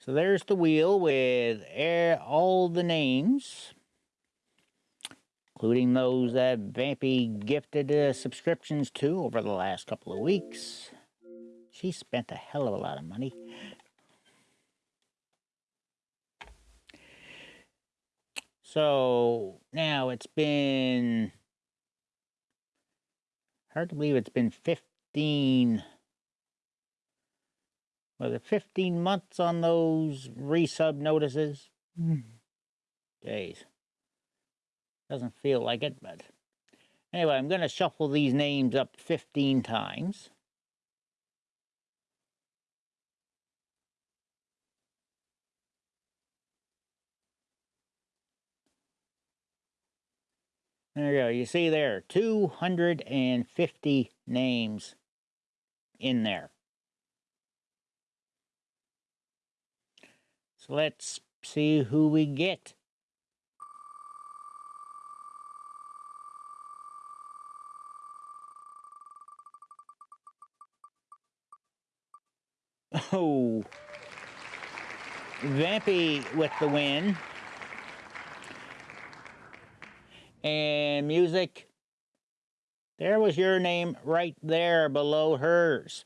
So there's the wheel with all the names, including those that Vampy gifted uh, subscriptions to over the last couple of weeks. She spent a hell of a lot of money. So now it's been hard to believe it's been 15 was it 15 months on those resub notices? Hmm. Days. Doesn't feel like it, but anyway, I'm going to shuffle these names up 15 times. There you go. You see there, 250 names in there. So let's see who we get. Oh, Vampy with the win. And music, there was your name right there below hers.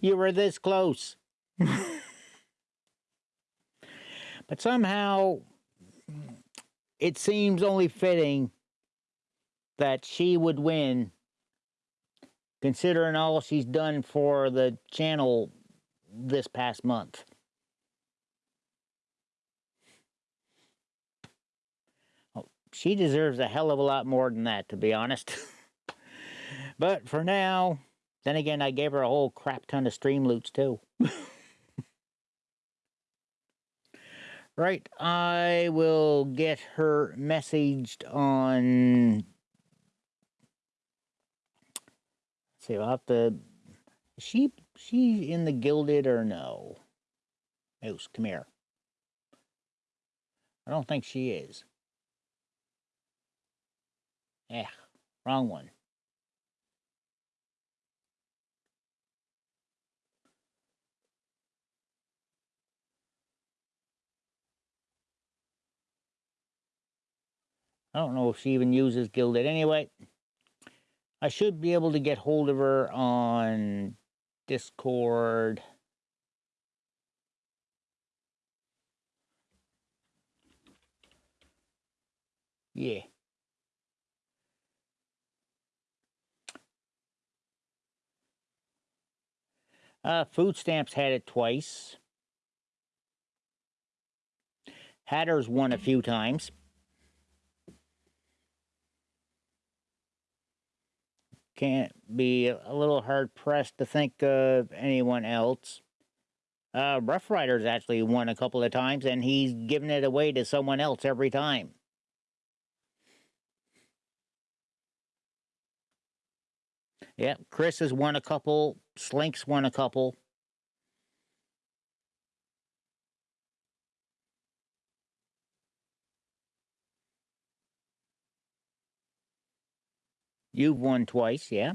You were this close. but somehow, it seems only fitting that she would win, considering all she's done for the channel this past month. Oh, she deserves a hell of a lot more than that, to be honest. but for now, then again, I gave her a whole crap ton of stream loots too. right, I will get her messaged on. Let's see, I'll have to. Is she she in the Guilded or no? Moose, come here. I don't think she is. Yeah, wrong one. I don't know if she even uses Guilded. Anyway, I should be able to get hold of her on Discord. Yeah. Uh, food stamps had it twice. Hatter's won a few times. Can't be a little hard pressed to think of anyone else. Uh, Rough Riders actually won a couple of times, and he's given it away to someone else every time. Yeah, Chris has won a couple. Slinks won a couple. You've won twice, yeah.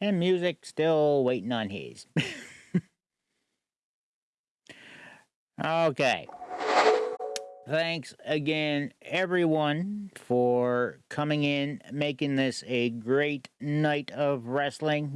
And music still waiting on his. okay. Thanks again, everyone, for coming in, making this a great night of wrestling.